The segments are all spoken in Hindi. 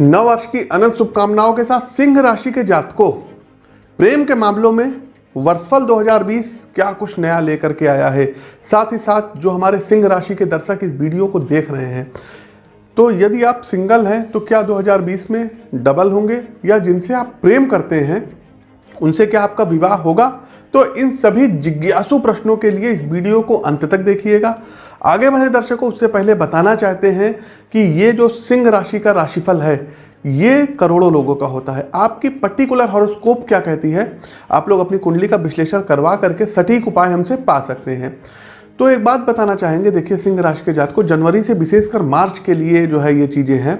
नववर्ष की अनंत शुभकामनाओं के साथ सिंह राशि के जातकों। प्रेम के मामलों में वर्षफल 2020 क्या कुछ नया लेकर के आया है? साथ ही साथ जो हमारे सिंह राशि के दर्शक इस वीडियो को देख रहे हैं। तो यदि आप सिंगल हैं तो क्या 2020 में डबल होंगे? या जिनसे आप प्रेम करते हैं, उनसे क्या आपका विवाह होगा? तो इन सभी जिज्ञासु प्रश्नों के लिए इस वीडियो को अंत तक देखिएगा। आगे बढ़े दर्शकों, उससे पहले बताना चाहते हैं कि ये जो सिंह राशि का राशिफल है, ये करोड़ों लोगों का होता है। आपकी पर्टिकुलर हॉरोस्कोप क्या कहती है? आप लोग अपनी कुंडली का विश्लेषण करवा करके सटीक उपाय हमसे पा सकते हैं। तो एक बात बताना चाहेंगे, देखिए सिंह राशि के जात को जनवरी से विशेषकर मार्च के लिए जो है ये चीज़ें हैं।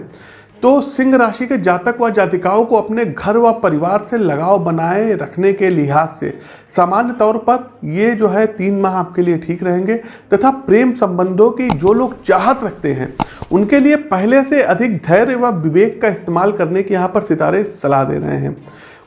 तो सिंह राशि के जातक व जातिकाओं को अपने घर व परिवार से लगाव बनाए रखने के लिहाज से, सामान्य तौर पर ये जो है तीन माह आपके लिए ठीक रहेंगे। तथा प्रेम संबंधों की जो लोग चाहत रखते हैं, उनके लिए पहले से अधिक धैर्य व विवेक का इस्तेमाल करने की यहाँ पर सितारे सलाह दे रहे हैं।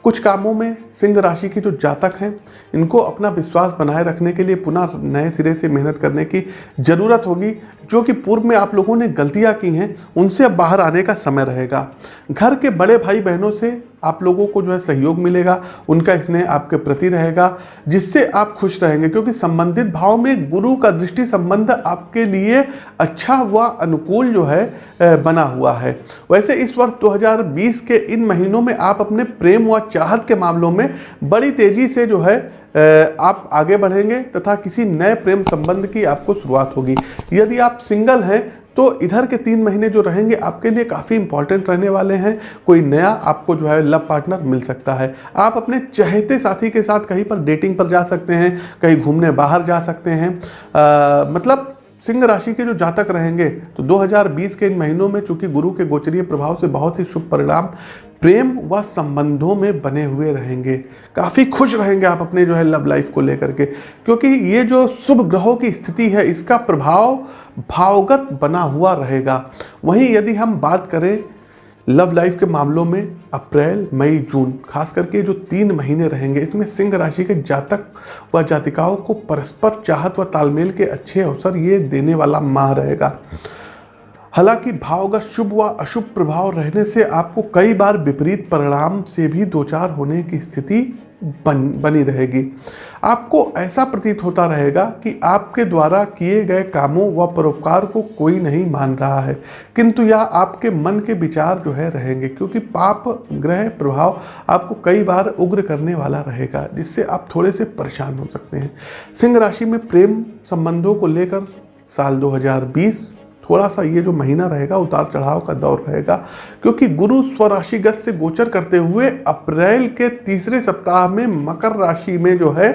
कुछ कामों में सिंह राशि के जो जातक हैं, इनको अपना विश्वास बनाए रखने के लिए पुनः नए सिरे से मेहनत करने की ज़रूरत होगी, जो कि पूर्व में आप लोगों ने गलतियाँ की हैं, उनसे अब बाहर आने का समय रहेगा। घर के बड़े भाई बहनों से आप लोगों को जो है सहयोग मिलेगा, उनका स्नेह आपके प्रति रहेगा, जिससे आप खुश रहेंगे। क्योंकि संबंधित भाव में गुरु का दृष्टि संबंध आपके लिए अच्छा व अनुकूल जो है बना हुआ है। वैसे इस वर्ष 2020 के इन महीनों में आप अपने प्रेम व चाहत के मामलों में बड़ी तेज़ी से जो है आप आगे बढ़ेंगे तथा किसी नए प्रेम संबंध की आपको शुरुआत होगी। यदि आप सिंगल हैं तो इधर के तीन महीने जो रहेंगे आपके लिए काफ़ी इंपॉर्टेंट रहने वाले हैं। कोई नया आपको जो है लव पार्टनर मिल सकता है। आप अपने चहेते साथी के साथ कहीं पर डेटिंग पर जा सकते हैं कहीं घूमने बाहर जा सकते हैं। आ, मतलब सिंह राशि के जो जातक रहेंगे तो 2020 के इन महीनों में चूँकि गुरु के गोचरीय प्रभाव से बहुत ही शुभ परिणाम प्रेम व संबंधों में बने हुए रहेंगे। काफ़ी खुश रहेंगे आप अपने जो है लव लाइफ को लेकर के, क्योंकि ये जो शुभ ग्रहों की स्थिति है, इसका प्रभाव भावगत बना हुआ रहेगा। वहीं यदि हम बात करें लव लाइफ के मामलों में, अप्रैल, मई, जून, खास करके जो तीन महीने रहेंगे, इसमें सिंह राशि के जातक व जातिकाओं को परस्पर चाहत व तालमेल के अच्छे अवसर ये देने वाला माह रहेगा। हालाँकि भाव का शुभ व अशुभ प्रभाव रहने से आपको कई बार विपरीत परिणाम से भी दो चार होने की स्थिति बन, बनी रहेगी। आपको ऐसा प्रतीत होता रहेगा कि आपके द्वारा किए गए कामों व परोपकार को कोई नहीं मान रहा है। किंतु यह आपके मन के विचार जो है रहेंगे, क्योंकि पाप, ग्रह प्रभाव आपको कई बार उग्र करने वाला रहेगा, जिससे आप थोड़े से परेशान हो सकते हैं। सिंह राशि में प्रेम संबंधों को लेकर साल 2020 थोड़ा सा ये जो महीना रहेगा, उतार चढ़ाव का दौर रहेगा, क्योंकि गुरु स्वराशिगत से गोचर करते हुए अप्रैल के तीसरे सप्ताह में मकर राशि में जो है,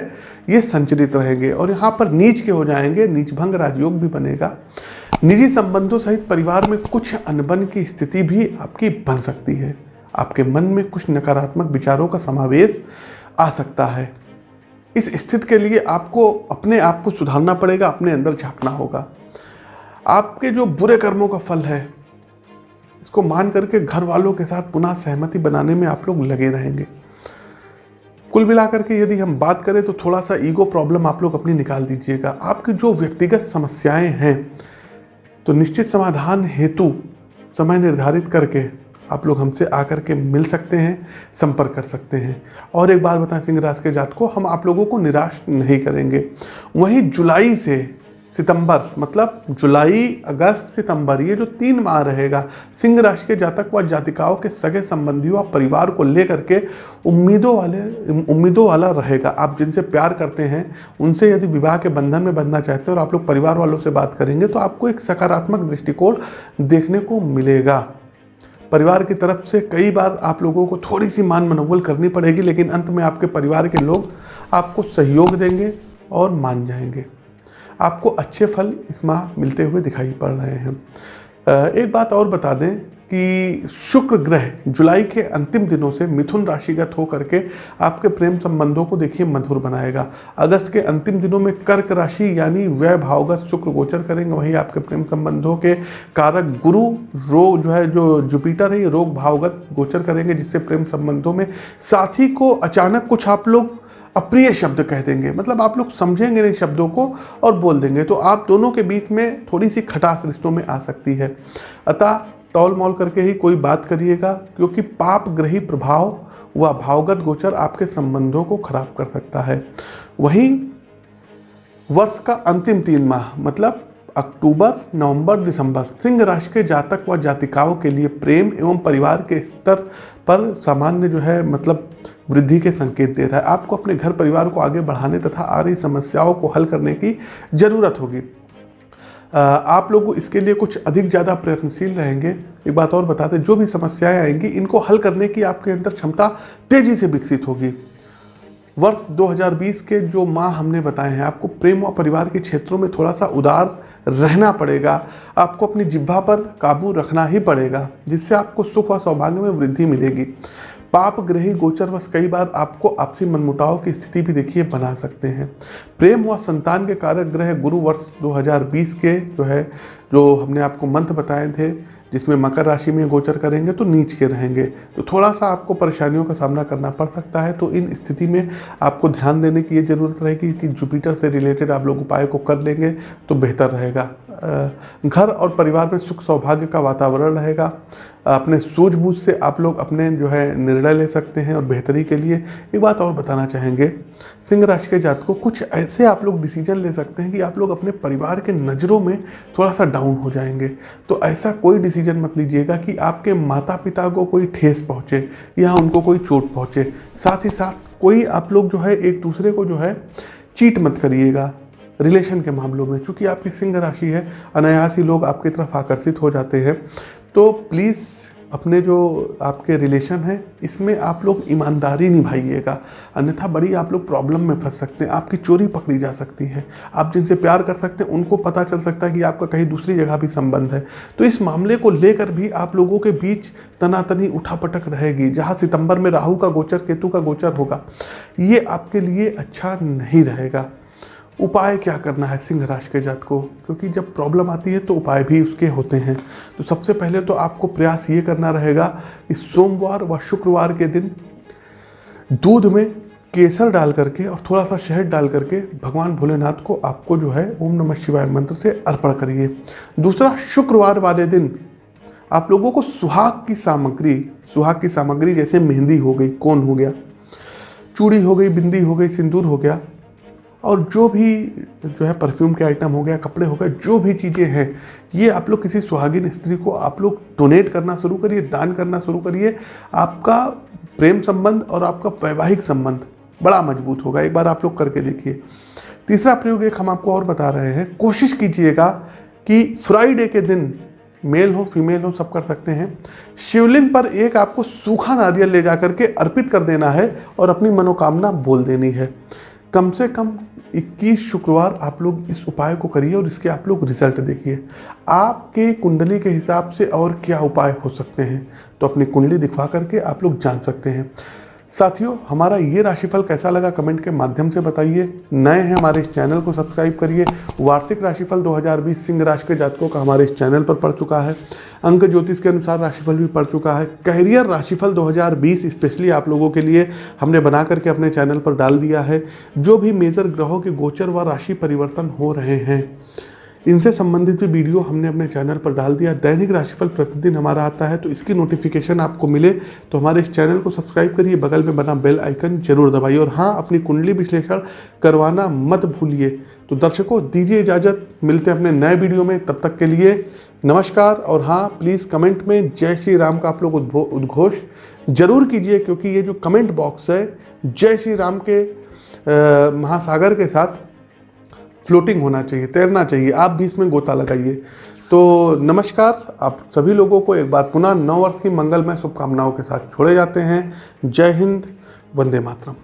ये संचरित रहेंगे और यहाँ पर नीच के हो जाएँगे, नीच भंग राजयोग भी बनेगा। निजी संबंधों सहित परिवार में कुछ अनबन की स्थिति भी आपकी बन सकती है। आपके मन में कुछ नकारात्मक विचारों का समावेश आ सकता है। इस स्थिति के लिए आपको अपने आप को सुधारना पड़ेगा, अपने अंदर झांकना होगा। आपके जो बुरे कर्मों का फल है, इसको मान करके घर वालों के साथ पुनः सहमति बनाने में आप लोग लगे रहेंगे। कुल मिलाकर के यदि हम बात करें तो थोड़ा सा ईगो प्रॉब्लम आप लोग अपनी निकाल दीजिएगा। आपकी जो व्यक्तिगत समस्याएँ हैं तो निश्चित समाधान हेतु समय निर्धारित करके आप लोग हमसे आकर के मिल सकते हैं, संपर्क कर सकते हैं। और एक बात बताएँ, सिंह राज के जात को, हम आप लोगों को निराश नहीं करेंगे। वहीं जुलाई से सितंबर मतलब जुलाई, अगस्त, सितंबर, ये जो तीन माह रहेगा, सिंह राशि के जातक व जातिकाओं के सगे संबंधियों और परिवार को लेकर के उम्मीदों वाले, उम्मीदों वाला रहेगा। आप जिनसे प्यार करते हैं, उनसे यदि विवाह के बंधन में बंधना चाहते हैं और आप लोग परिवार वालों से बात करेंगे तो आपको एक सकारात्मक दृष्टिकोण देखने को मिलेगा। परिवार की तरफ़ से कई बार आप लोगों को थोड़ी सी मान मनोबल करनी पड़ेगी, लेकिन अंत में आपके परिवार के लोग आपको सहयोग देंगे और मान जाएँगे। आपको अच्छे फल इस माह मिलते हुए दिखाई पड़ रहे हैं। एक बात और बता दें कि शुक्र ग्रह जुलाई के अंतिम दिनों से मिथुन राशिगत होकर के आपके प्रेम संबंधों को देखिए मधुर बनाएगा। अगस्त के अंतिम दिनों में कर्क राशि यानी व्यय भावगत शुक्र गोचर करेंगे। वहीं आपके प्रेम संबंधों के कारक गुरु रोग जो है, जो जुपिटर है, ये रोग भावगत गोचर करेंगे, जिससे प्रेम संबंधों में साथी को अचानक कुछ आप लोग अप्रिय शब्द कह देंगे। मतलब आप लोग समझेंगे नहीं शब्दों को और बोल देंगे। तो आप दोनों के बीच में थोड़ी सी खटास रिश्तों में आ सकती है। अतः तौल मौल करके ही कोई बात करिएगा, क्योंकि पाप ग्रही प्रभाव व भावगत गोचर आपके संबंधों को खराब कर सकता है। वहीं वर्ष का अंतिम तीन माह मतलब अक्टूबर, नवंबर, दिसंबर, सिंह राशि के जातक व जातिकाओं के लिए प्रेम एवं परिवार के स्तर पर सामान्य जो है मतलब वृद्धि के संकेत दे रहा है। आपको अपने घर परिवार को आगे बढ़ाने तथा आ रही समस्याओं को हल करने की ज़रूरत होगी। आप लोग इसके लिए कुछ अधिक ज़्यादा प्रयत्नशील रहेंगे। एक बात और बताते जो भी समस्याएँ आएँगी, इनको हल करने की आपके अंदर क्षमता तेज़ी से विकसित होगी। वर्ष 2020 के जो माह हमने बताए हैं, आपको प्रेम और परिवार के क्षेत्रों में थोड़ा सा उदार रहना पड़ेगा। आपको अपनी जिब्वा पर काबू रखना ही पड़ेगा, जिससे आपको सुख और सौभाग्य में वृद्धि मिलेगी। पाप ग्रही गोचरवश कई बार आपको आपसी मनमुटाव की स्थिति भी देखिए, बना सकते हैं। प्रेम व संतान के कारक ग्रह गुरु वर्ष 2020 के जो है, जो हमने आपको मंथ बताए थे, जिसमें मकर राशि में गोचर करेंगे तो नीच के रहेंगे। तो थोड़ा सा आपको परेशानियों का सामना करना पड़ सकता है तो इन स्थिति में आपको ध्यान देने की ये ज़रूरत रहेगी कि जुपिटर से रिलेटेड आप लोग उपाय को कर लेंगे तो बेहतर रहेगा। घर और परिवार में सुख सौभाग्य का वातावरण रहेगा। अपने सूझबूझ से आप लोग अपने जो है निर्णय ले सकते हैं और बेहतरी के लिए एक बात और बताना चाहेंगे। सिंह राशि के जात को कुछ ऐसे आप लोग डिसीज़न ले सकते हैं कि आप लोग अपने परिवार के नज़रों में थोड़ा सा डाउन हो जाएँगे। तो ऐसा कोई डिसीज़न मत लीजिएगा कि आपके माता पिता को कोई ठेस पहुँचे या उनको कोई चोट पहुँचे। साथ ही साथ कोई आप लोग जो है एक दूसरे को जो है चीट मत करिएगा। रिलेशन के मामलों में, चूँकि आपकी सिंह राशि है, अनायास ही लोग आपकी तरफ़ आकर्षित हो जाते हैं। तो प्लीज़ अपने जो आपके रिलेशन हैं, इसमें आप लोग ईमानदारी निभाइएगा। अन्यथा बड़ी आप लोग प्रॉब्लम में फंस सकते हैं, आपकी चोरी पकड़ी जा सकती है। आप जिनसे प्यार कर सकते हैं, उनको पता चल सकता है कि आपका कहीं दूसरी जगह भी संबंध है। तो इस मामले को लेकर भी आप लोगों के बीच तनातनी उठापटक रहेगी, जहाँ सितंबर में राहु का गोचर, केतु का गोचर होगा। ये आपके लिए अच्छा नहीं रहेगा। उपाय क्या करना है सिंह राशि के? जात को क्योंकि जब प्रॉब्लम आती है तो उपाय भी उसके होते हैं। तो सबसे पहले तो आपको प्रयास ये करना रहेगा कि सोमवार व शुक्रवार के दिन दूध में केसर डाल करके और थोड़ा सा शहद डाल करके भगवान भोलेनाथ को आपको जो है ओम नमः शिवाय मंत्र से अर्पण करिए। दूसरा, शुक्रवार वाले दिन आप लोगों को सुहाग की सामग्री, सुहाग की सामग्री जैसे मेहंदी हो गई, कौन हो गया, चूड़ी हो गई, बिंदी हो गई, सिंदूर हो गया और जो भी जो है परफ्यूम के आइटम हो गया, कपड़े हो गए, जो भी चीज़ें हैं, ये आप लोग किसी सुहागिन स्त्री को आप लोग डोनेट करना शुरू करिए, दान करना शुरू करिए। आपका प्रेम संबंध और आपका वैवाहिक संबंध बड़ा मज़बूत होगा। एक बार आप लोग करके देखिए। तीसरा प्रयोग एक हम आपको और बता रहे हैं। कोशिश कीजिएगा कि फ्राइडे के दिन मेल हो फीमेल हो, सब कर सकते हैं। शिवलिंग पर एक आपको सूखा नारियल ले जा करके अर्पित कर देना है और अपनी मनोकामना बोल देनी है। कम से कम 21 शुक्रवार आप लोग इस उपाय को करिए और इसके आप लोग रिज़ल्ट देखिए। आपके कुंडली के हिसाब से और क्या उपाय हो सकते हैं? तो अपनी कुंडली दिखवा करके आप लोग जान सकते हैं। साथियों, हमारा ये राशिफल कैसा लगा कमेंट के माध्यम से बताइए। नए हैं हमारे इस चैनल को सब्सक्राइब करिए। वार्षिक राशिफल 2020 सिंह राशि के जातकों का हमारे इस चैनल पर पड़ चुका है। अंक ज्योतिष के अनुसार राशिफल भी पड़ चुका है। कैरियर राशिफल 2020 स्पेशली आप लोगों के लिए, हमने बना करके अपने चैनल पर डाल दिया है। जो भी मेजर ग्रहों के गोचर व राशि परिवर्तन हो रहे हैं इनसे संबंधित भी वीडियो हमने अपने चैनल पर डाल दिया। दैनिक राशिफल प्रतिदिन हमारा आता है तो इसकी नोटिफिकेशन आपको मिले तो हमारे इस चैनल को सब्सक्राइब करिए, बगल में बना बेल आइकन ज़रूर दबाइए और हाँ अपनी कुंडली विश्लेषण करवाना मत भूलिए। तो दर्शकों, दीजिए इजाज़त, मिलते हैं अपने नए वीडियो में, तब तक के लिए नमस्कार और हाँ प्लीज़ कमेंट में जय श्री राम का आप लोग उद्घोष ज़रूर कीजिए, क्योंकि ये जो कमेंट बॉक्स है, जय श्री राम के महासागर के साथ फ्लोटिंग होना चाहिए, तैरना चाहिए, आप भी इसमें गोता लगाइए। तो नमस्कार, आप सभी लोगों को एक बार पुनः नौ वर्ष की मंगलमय शुभकामनाओं के साथ छोड़े जाते हैं। जय हिंद, वंदे मातरम।